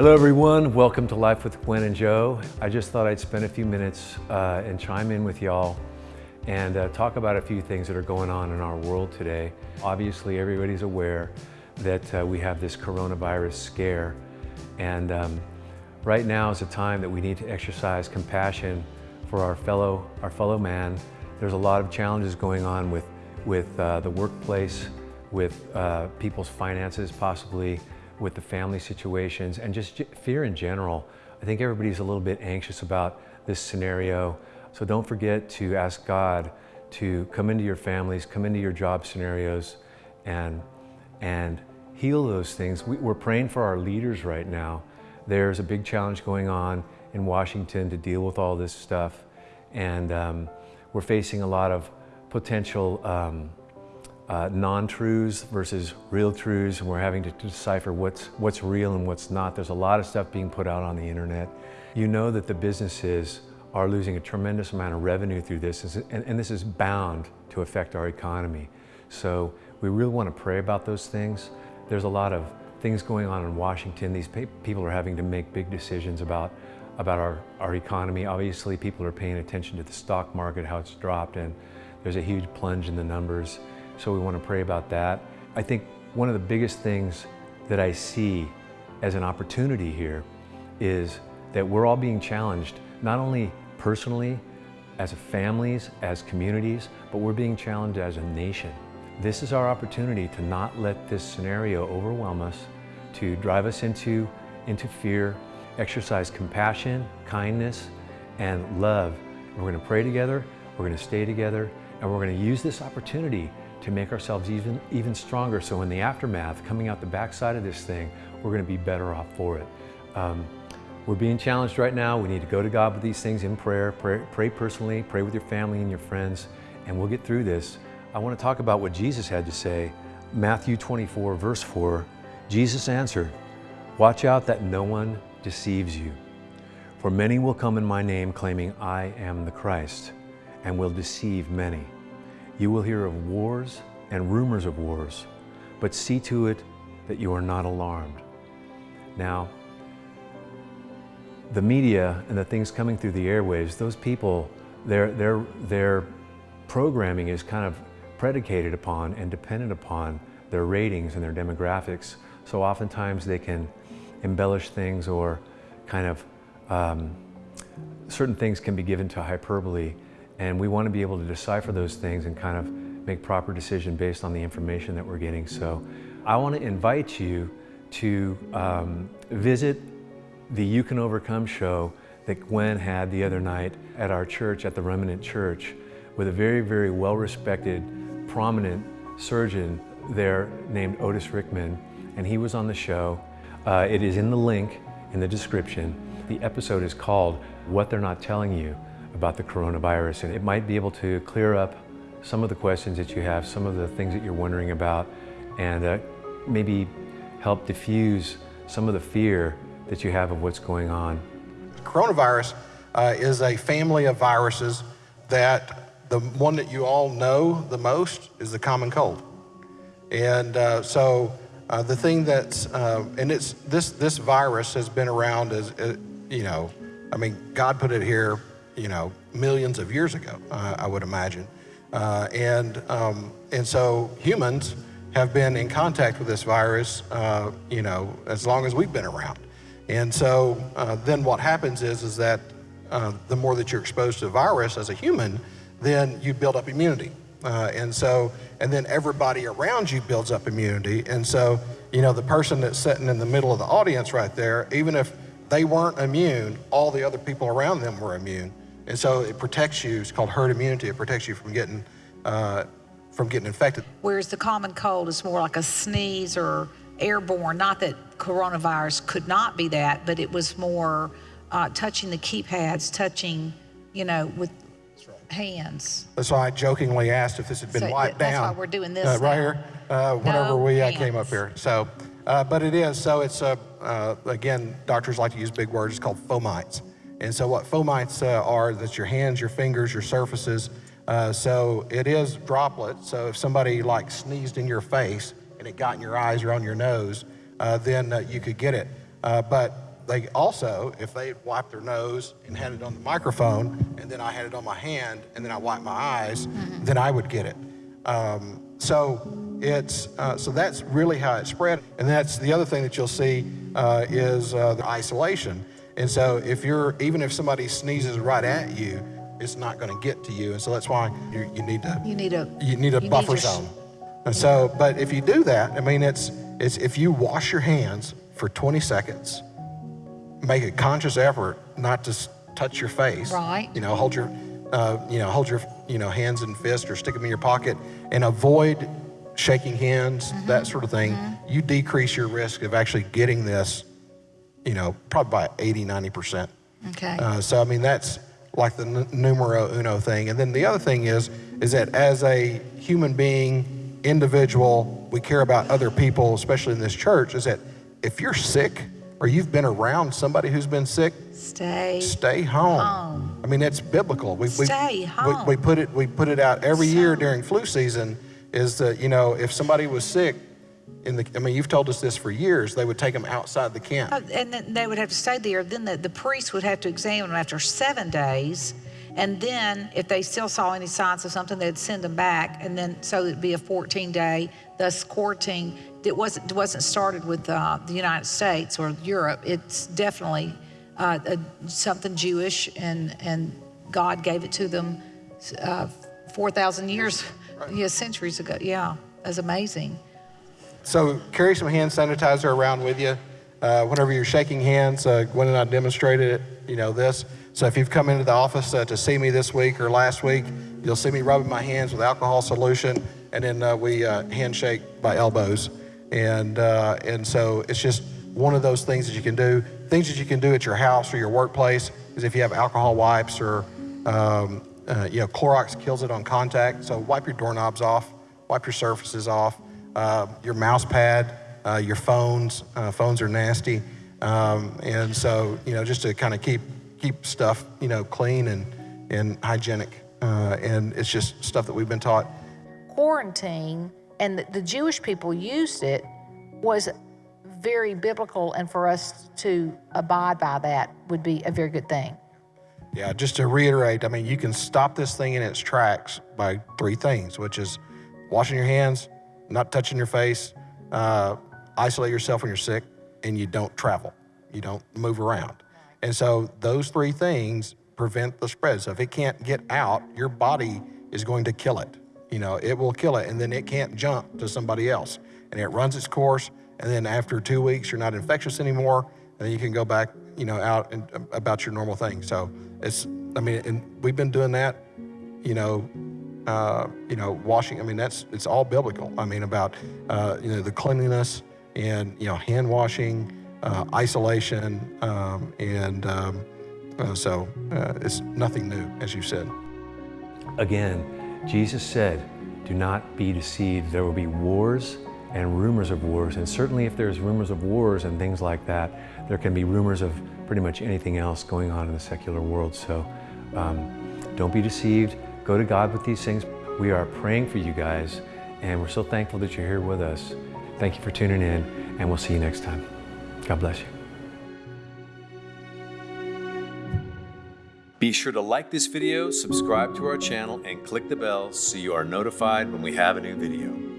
Hello everyone, welcome to Life with Gwen and Joe. I just thought I'd spend a few minutes uh, and chime in with y'all and uh, talk about a few things that are going on in our world today. Obviously everybody's aware that uh, we have this coronavirus scare and um, right now is a time that we need to exercise compassion for our fellow, our fellow man. There's a lot of challenges going on with, with uh, the workplace, with uh, people's finances possibly, with the family situations, and just fear in general. I think everybody's a little bit anxious about this scenario. So don't forget to ask God to come into your families, come into your job scenarios, and, and heal those things. We, we're praying for our leaders right now. There's a big challenge going on in Washington to deal with all this stuff. And um, we're facing a lot of potential um, uh, non-truths versus real truths, and we're having to decipher what's, what's real and what's not. There's a lot of stuff being put out on the internet. You know that the businesses are losing a tremendous amount of revenue through this, and, and this is bound to affect our economy. So we really want to pray about those things. There's a lot of things going on in Washington. These people are having to make big decisions about, about our, our economy. Obviously, people are paying attention to the stock market, how it's dropped, and there's a huge plunge in the numbers. So we want to pray about that. I think one of the biggest things that I see as an opportunity here is that we're all being challenged, not only personally, as families, as communities, but we're being challenged as a nation. This is our opportunity to not let this scenario overwhelm us, to drive us into, into fear, exercise compassion, kindness, and love. We're going to pray together, we're going to stay together, and we're going to use this opportunity to make ourselves even, even stronger. So in the aftermath, coming out the backside of this thing, we're gonna be better off for it. Um, we're being challenged right now. We need to go to God with these things in prayer, pray, pray personally, pray with your family and your friends, and we'll get through this. I wanna talk about what Jesus had to say. Matthew 24, verse 4, Jesus answered, Watch out that no one deceives you. For many will come in my name claiming I am the Christ, and will deceive many. You will hear of wars and rumors of wars, but see to it that you are not alarmed. Now, the media and the things coming through the airwaves, those people, their, their, their programming is kind of predicated upon and dependent upon their ratings and their demographics. So oftentimes they can embellish things or kind of, um, certain things can be given to hyperbole and we want to be able to decipher those things and kind of make proper decision based on the information that we're getting. So I want to invite you to um, visit the You Can Overcome show that Gwen had the other night at our church, at the Remnant Church, with a very, very well-respected, prominent surgeon there named Otis Rickman, and he was on the show. Uh, it is in the link in the description. The episode is called What They're Not Telling You about the coronavirus. And it might be able to clear up some of the questions that you have, some of the things that you're wondering about, and uh, maybe help diffuse some of the fear that you have of what's going on. Coronavirus uh, is a family of viruses that the one that you all know the most is the common cold. And uh, so uh, the thing that's, uh, and it's, this, this virus has been around as, uh, you know, I mean, God put it here you know, millions of years ago, uh, I would imagine. Uh, and, um, and so humans have been in contact with this virus, uh, you know, as long as we've been around. And so uh, then what happens is, is that uh, the more that you're exposed to the virus as a human, then you build up immunity. Uh, and so, and then everybody around you builds up immunity. And so, you know, the person that's sitting in the middle of the audience right there, even if they weren't immune, all the other people around them were immune. And so it protects you, it's called herd immunity, it protects you from getting, uh, from getting infected. Whereas the common cold is more like a sneeze or airborne, not that coronavirus could not be that, but it was more uh, touching the keypads, touching, you know, with hands. That's why I jokingly asked if this had been so wiped that's down. That's why we're doing this uh, Right here, uh, whenever no we uh, came up here. So, uh, but it is, so it's, uh, uh, again, doctors like to use big words, it's called fomites. And so what fomites uh, are, that's your hands, your fingers, your surfaces. Uh, so it is droplets. So if somebody like sneezed in your face and it got in your eyes or on your nose, uh, then uh, you could get it. Uh, but they also, if they wiped their nose and had it on the microphone, and then I had it on my hand, and then I wiped my eyes, then I would get it. Um, so it's uh, so that's really how it spread, and that's the other thing that you'll see uh, is uh, the isolation. And so if you're even if somebody sneezes right at you, it's not going to get to you, and so that's why you, you need to You need a you need a you buffer your zone. And so, but if you do that, I mean, it's it's if you wash your hands for 20 seconds, make a conscious effort not to s- touch your face. Right. You know, hold your, uh, you know, hold your, you know, hands and fist or stick them in your pocket, and avoid shaking hands, Mm-hmm. that sort of thing. You decrease your risk of actually getting this, you know, probably by 80, 90 percent. Okay. Uh, so I mean that's like the n- numero uno thing. And then the other thing is is that as a human being, individual, we care about other people, especially in this church. Is that if you're sick or you've been around somebody who's been sick, Stay. stay home. Home. I mean it's biblical. We, we- Stay we- home. We, put it we put it out every year during flu season. Is that you know if somebody was sick. In the, I mean, you've told us this for years. They would take them outside the camp. Uh, And then they would have to stay there. Then the, the priest would have to examine them after seven days. And then if they still saw any signs of something, they'd send them back. And then so it'd be a 14 day, thus quarantine. It wasn't, it wasn't started with uh, the United States or Europe. It's definitely uh, a, something Jewish, and, and God gave it to them uh, 4,000 years, yeah, centuries ago. Yeah, that's amazing. So carry some hand sanitizer around with you. Uh, whenever you're shaking hands, uh, Gwen and I demonstrated it, you know, this. So if you've come into the office uh, to see me this week or last week, you'll see me rubbing my hands with alcohol solution, and then uh, we uh, handshake by elbows. And, uh, and so it's just one of those things that you can do. Things that you can do at your house or your workplace is if you have alcohol wipes or, um, you know, Clorox kills it on contact. So wipe your doorknobs off, wipe your surfaces off uh, your mouse pad, uh, your phones. Uh, phones are nasty, um, and so you know just to kind of keep keep stuff you know clean and and hygienic, uh, and it's just stuff that we've been taught. quarantine and the, the Jewish people used it was very biblical, and for us to abide by that would be a very good thing. Yeah, just to reiterate, I mean you can stop this thing in its tracks by three things, which is washing your hands, not touching your face, uh, isolate yourself when you're sick, and you don't travel, you don't move around. And so those three things prevent the spread. So if it can't get out, your body is going to kill it. You know, it will kill it, and then it can't jump to somebody else. And it runs its course, and then after two weeks, you're not infectious anymore, and then you can go back, you know, out and um, about your normal thing. So it's, I mean, and we've been doing that, you know, uh, you know, washing. I mean, that's it's all biblical. I mean, about uh, you know the cleanliness and you know hand washing, uh, isolation, um, and um, uh, so uh, it's nothing new, as you said. Again, Jesus said, Do not be deceived. There will be wars and rumors of wars. And certainly, if there's rumors of wars and things like that, there can be rumors of pretty much anything else going on in the secular world. So um, don't be deceived. Go to God with these things. We are praying for you guys, and we're so thankful that you're here with us. Thank you for tuning in, and we'll see you next time. God bless you. Be sure to like this video, subscribe to our channel, and click the bell so you are notified when we have a new video.